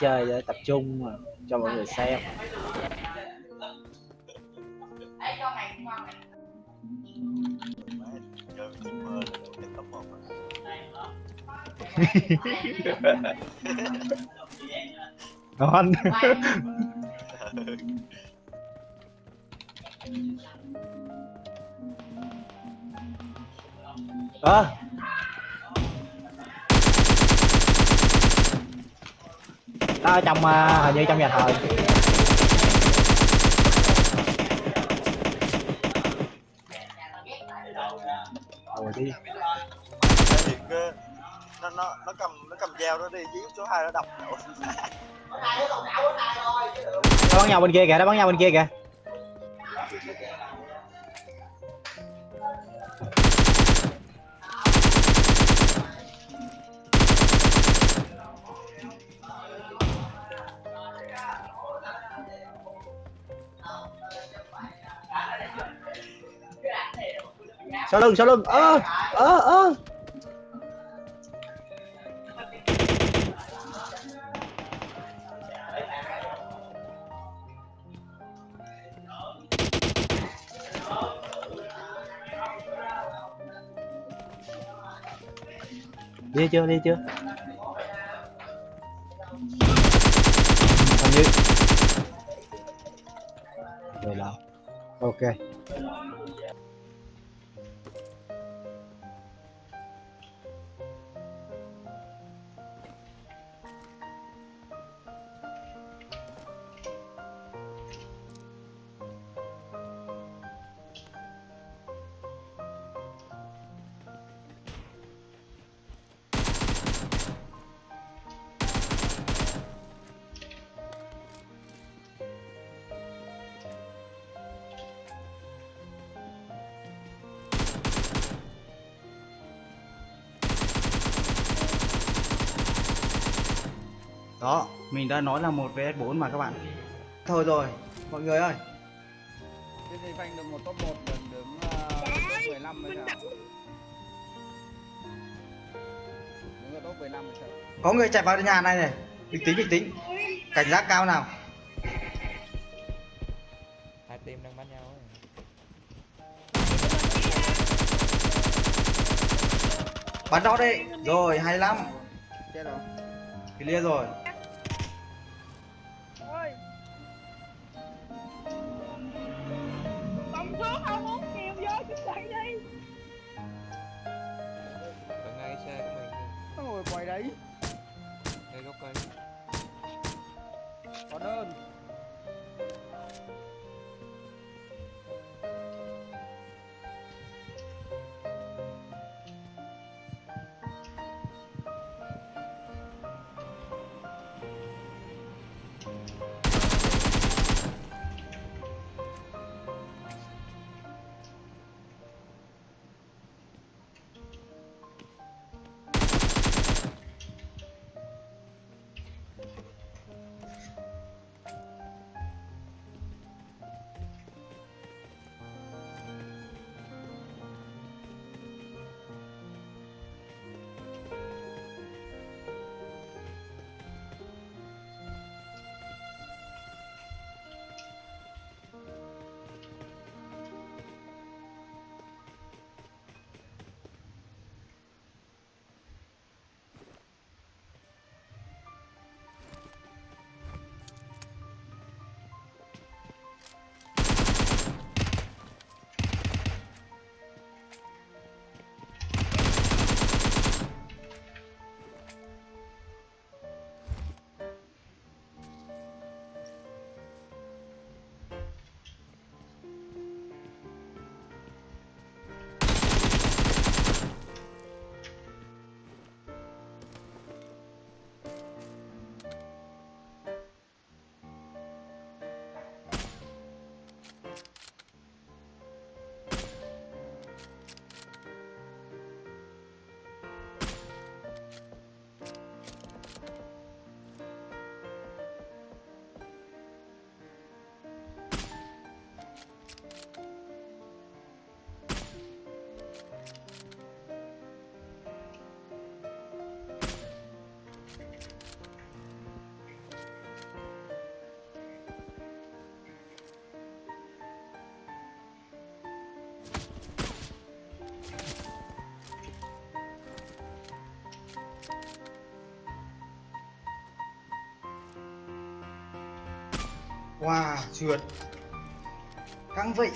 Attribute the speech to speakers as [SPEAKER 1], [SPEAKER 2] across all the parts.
[SPEAKER 1] chơi để tập trung mà, cho mọi người xem. Ngon. Ơ à, ở trong à, hình như trong nhà thờ. Rồi đi.
[SPEAKER 2] Nó nó nó cầm nó cầm dao nó đi giết số 2 nó đập nổ
[SPEAKER 1] nó bắn nhau bên kia kìa nó bắn nhau bên kia kìa sau lưng sau lưng. Ơ ơ ơ đi chưa đi chưa? Hình như rồi là ok.
[SPEAKER 3] Đó, mình đã nói là một vs 4 mà các bạn. Thôi rồi, mọi người ơi.
[SPEAKER 4] Thế thì phanh được một top 1 lần đứng uh, top 15 hay sao? Đứng ở top 15 hay sao?
[SPEAKER 3] Có người chạy vào nhà này này. Bình tĩnh bình tĩnh. Cảnh giác cao nào.
[SPEAKER 5] hai team đang bắn nhau ấy.
[SPEAKER 3] Bắn đó đi. Rồi, 25.
[SPEAKER 4] Chết rồi.
[SPEAKER 3] Clear rồi.
[SPEAKER 4] Đấy.
[SPEAKER 5] đây gốc cây
[SPEAKER 4] Có đơn.
[SPEAKER 3] Wow trượt. Căng vậy.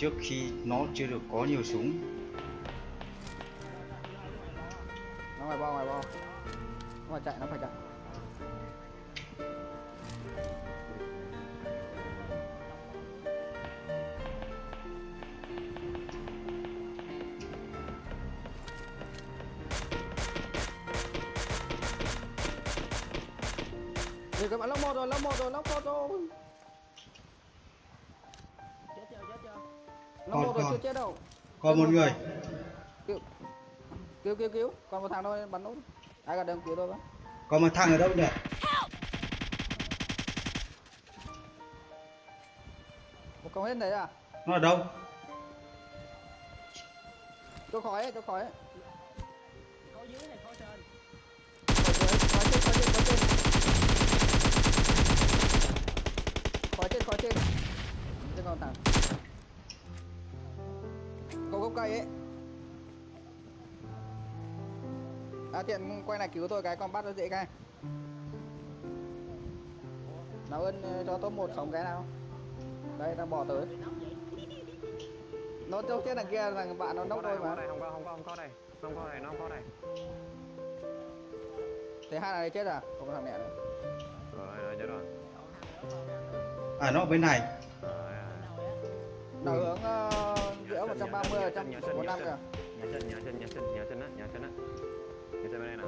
[SPEAKER 3] Trước khi nó chưa được có nhiều súng. Còn, còn.
[SPEAKER 4] chưa chết đâu.
[SPEAKER 3] Còn một người.
[SPEAKER 4] Cứu, cứu, cứu Còn một thằng thôi, bắn nốt. Ai cả đừng cứu tôi với
[SPEAKER 3] còn một thằng ở đâu nhỉ
[SPEAKER 4] Một công hết đấy à?
[SPEAKER 3] Nó ở đâu?
[SPEAKER 4] Chỗ khói ấy, chỗ khói ấy.
[SPEAKER 1] Có dưới này có trên.
[SPEAKER 4] Khói trên khói trên khói trên. Trên còn thẳng có gốc cây ấy. À tiện quay này cứu tôi cái con bắt nó dễ cái. Nào ơn ờ, cho top một sống cái nào. Đây đang bỏ tới. Nó trong tiết đằng kia là bạn nó nốc tôi mà.
[SPEAKER 6] không có không có không có đây không có đây nó không có đây
[SPEAKER 4] thế hai này chết à? Không có thằng mẹ nữa.
[SPEAKER 6] Rồi rồi chết rồi.
[SPEAKER 3] À nó ở bên này.
[SPEAKER 4] Nào hướng uh, 130 ở trong 145 kìa
[SPEAKER 6] nhà sinh nhà sinh nhà sinh nhà sinh á nhà sinh á. Nhà sinh bên đây nè.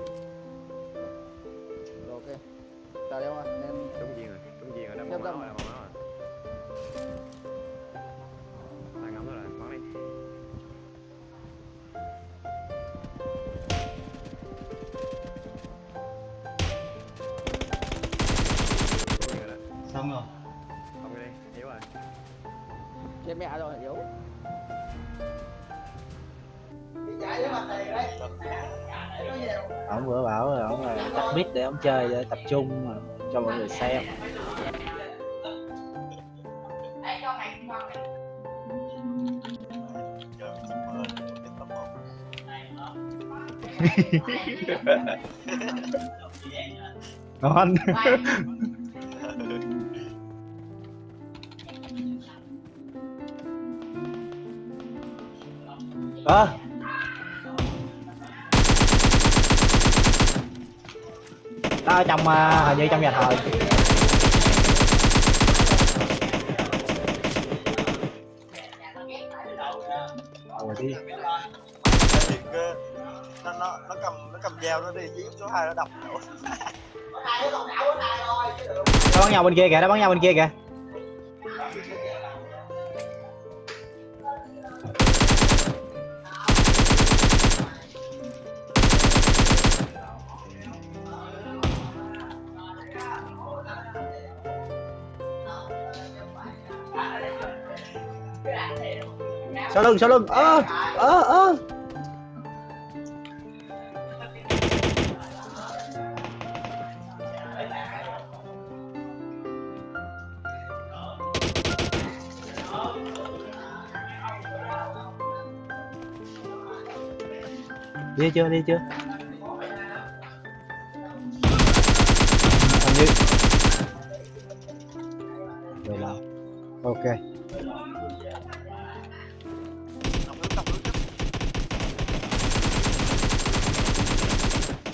[SPEAKER 4] Rồi ok. Tại đâu mà nên
[SPEAKER 6] trúng viên rồi trúng viên rồi màu máu rồi máu rồi. Đang ngắm rồi bắn đi. Rồi
[SPEAKER 3] xong rồi.
[SPEAKER 6] Không đi yếu rồi.
[SPEAKER 4] Chết mẹ rồi yếu
[SPEAKER 1] ông vừa bảo là ông là tắt mic để ông chơi để tập trung mà cho mọi người xem. Ngon. Ơ ở trong à, hình như trong nhà thờ. Rồi đi.
[SPEAKER 2] Nó nó nó cầm nó cầm dao nó đi giết số 2 nó đập. Ủa,
[SPEAKER 1] nó bắn nhau bên kia kìa nó bắn nhau bên kia kìa sau lưng sau lưng? Ơ ơ ơ đi chưa đi chưa?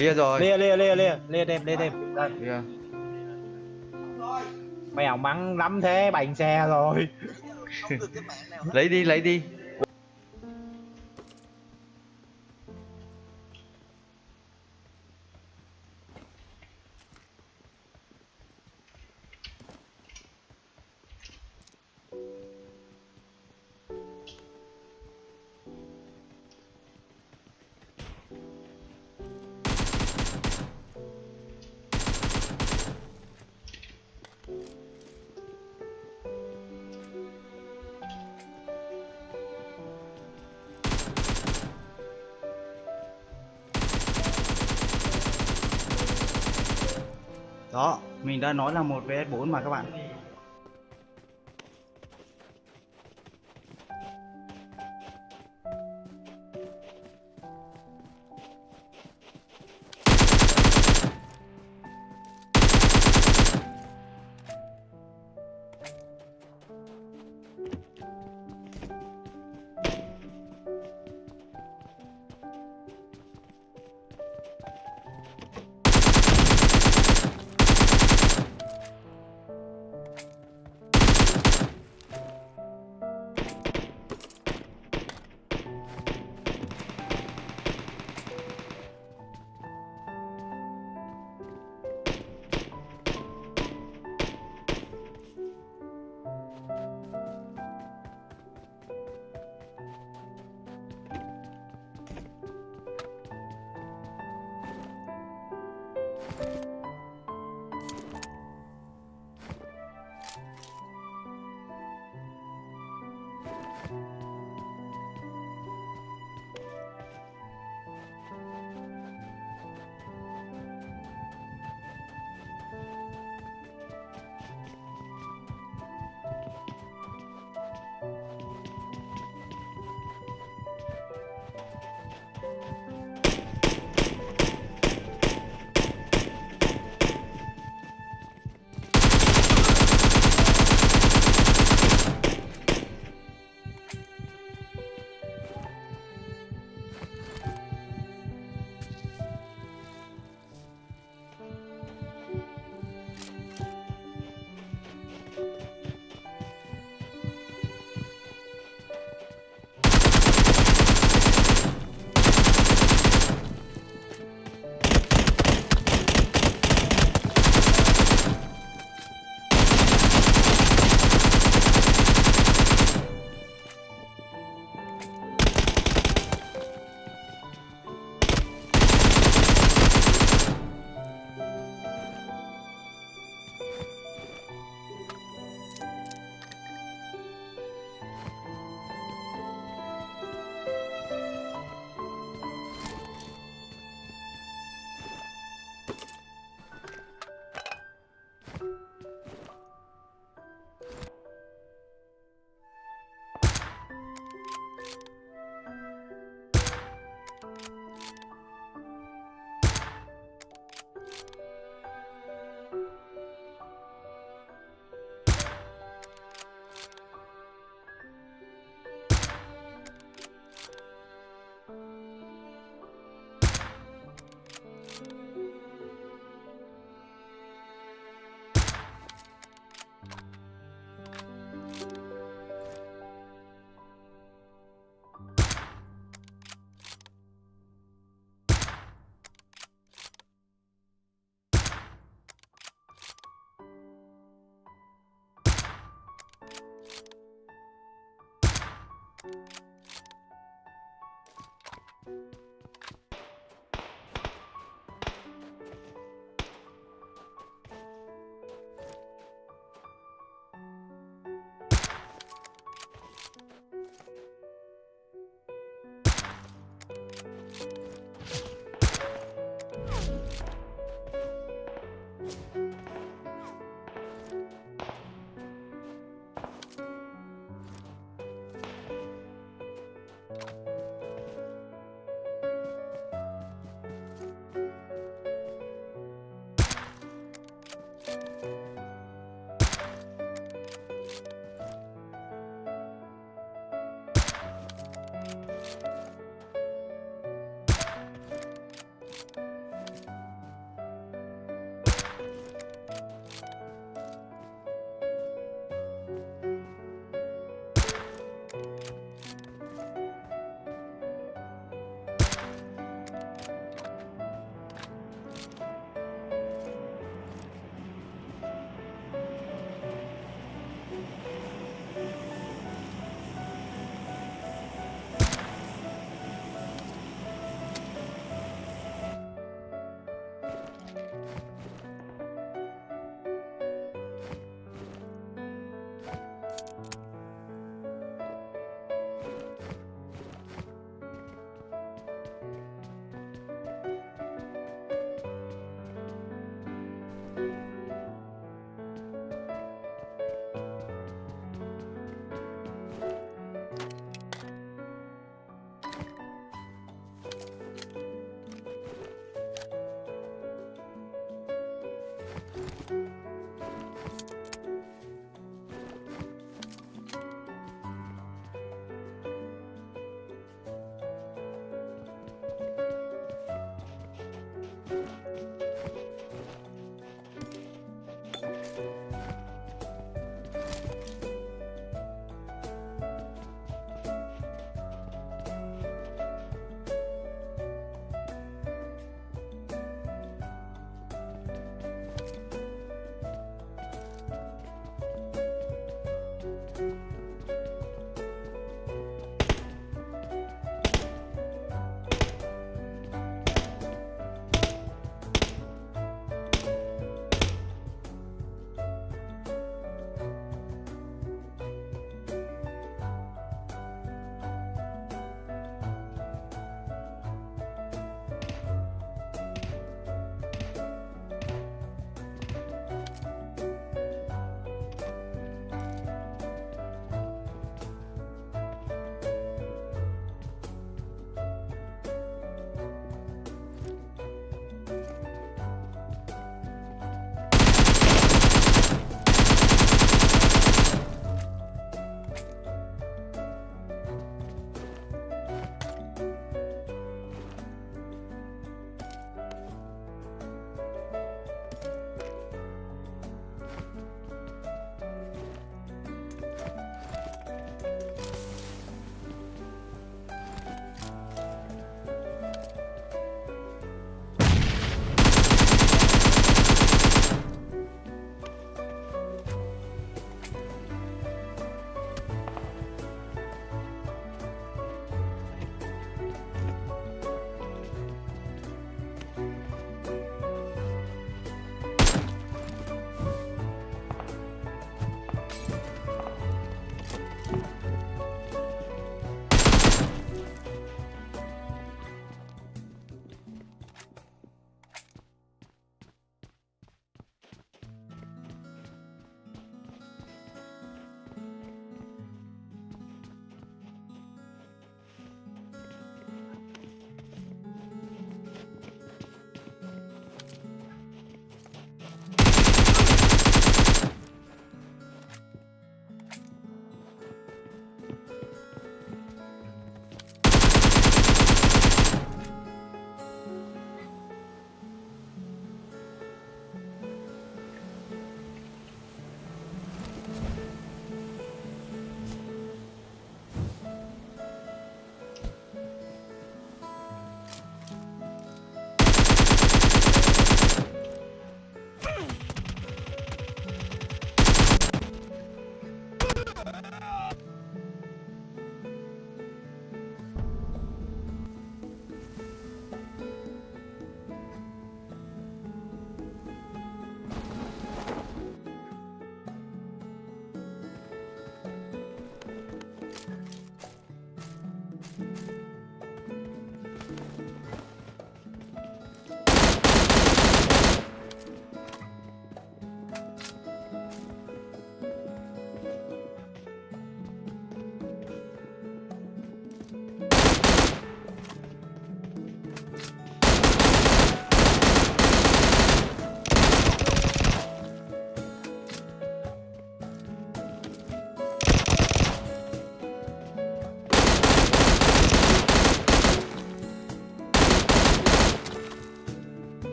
[SPEAKER 3] Lia rồi.
[SPEAKER 1] Lia lia lia lia. Lia đem lia đem. Đây.
[SPEAKER 3] Lia
[SPEAKER 1] mèo mắng lắm thế bành xe rồi.
[SPEAKER 3] Lấy đi lấy đi nói là một vs 4 mà các bạn.